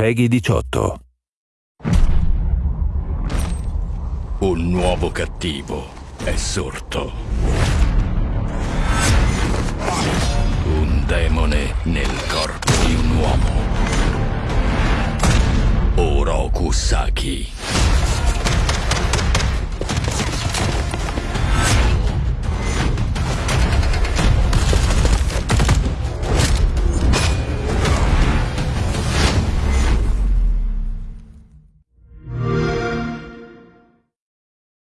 Peggy 18. Un nuovo cattivo è sorto. Un demone nel corpo di un uomo. Oroku Saki.